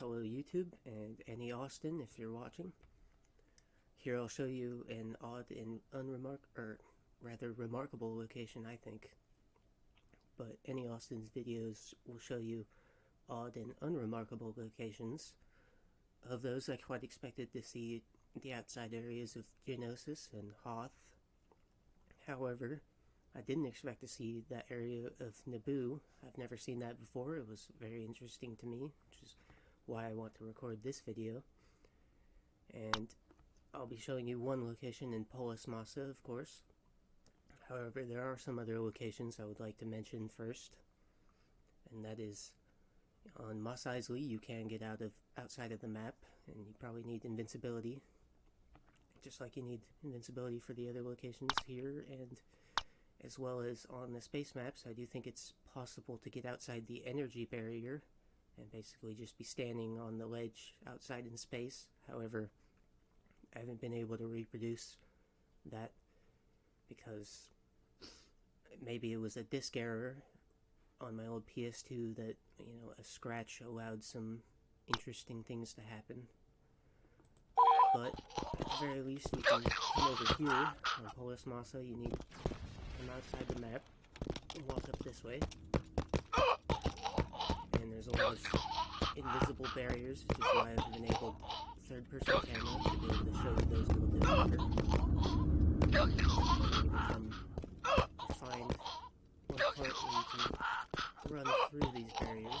Hello YouTube and Annie Austin if you're watching. Here I'll show you an odd and unremark or rather remarkable location I think. But Annie Austin's videos will show you odd and unremarkable locations. Of those I quite expected to see the outside areas of Geonosis and Hoth. However, I didn't expect to see that area of Naboo. I've never seen that before. It was very interesting to me, which is why I want to record this video. And I'll be showing you one location in Polis Massa, of course. However, there are some other locations I would like to mention first. And that is on Mos Eisley, you can get out of outside of the map, and you probably need invincibility. Just like you need invincibility for the other locations here, and as well as on the space maps, I do think it's possible to get outside the energy barrier and basically just be standing on the ledge outside in space. However, I haven't been able to reproduce that because maybe it was a disk error on my old PS2 that, you know, a scratch allowed some interesting things to happen. But at the very least, you can come over here on Polis Massa. You need to come outside the map and walk up this way invisible barriers, which is why I've enabled third-person camera to be able to show you those little better. You find one part where you can run through these barriers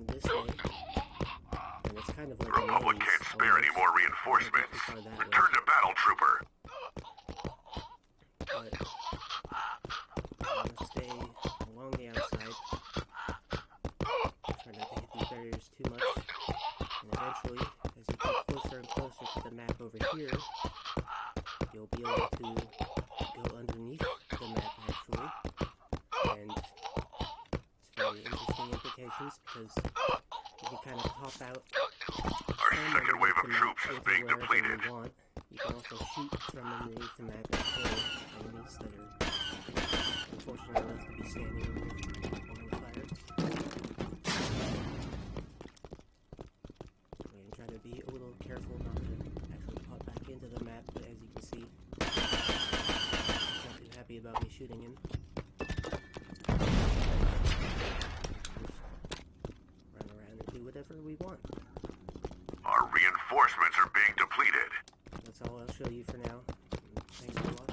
It's kind of like the Republic can't spare any more reinforcements. Uh, Return to battle, trooper. But to stay along the outside. Try not to hit these barriers too much. And eventually, as you get closer and closer to the map over here, you'll be able to go underneath the map actually. And interesting implications because you can kind of pop out. Our second wave of troops is being depleted. You, can also shoot from underneath the and kill enemies that are unfortunate enough to be standing on the fire. We're to be a little careful not to actually pop back into the map, but as you can see, not too happy about me shooting him. We want. Our reinforcements are being depleted. That's all I'll show you for now. Thanks